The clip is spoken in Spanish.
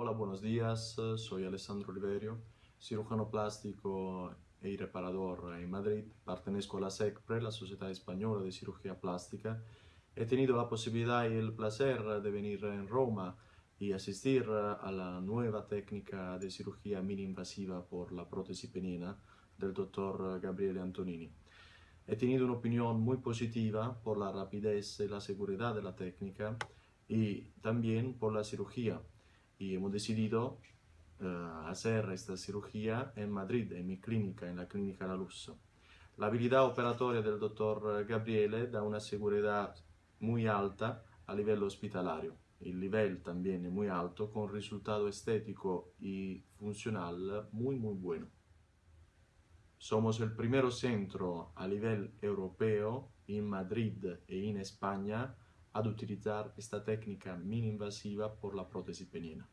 Hola, buenos días. Soy Alessandro Oliverio, cirujano plástico y reparador en Madrid. Pertenezco a la SECPRE, la Sociedad Española de Cirugía Plástica. He tenido la posibilidad y el placer de venir en Roma y asistir a la nueva técnica de cirugía mini invasiva por la prótesis penina del doctor Gabriele Antonini. He tenido una opinión muy positiva por la rapidez y la seguridad de la técnica y también por la cirugía. Y hemos decidido eh, hacer esta cirugía en Madrid, en mi clínica, en la clínica La Luz. La habilidad operatoria del doctor Gabriele da una seguridad muy alta a nivel hospitalario. El nivel también es muy alto con resultado estético y funcional muy muy bueno. Somos el primer centro a nivel europeo en Madrid e en España ad utilizar esta técnica mini invasiva por la prótesis penina.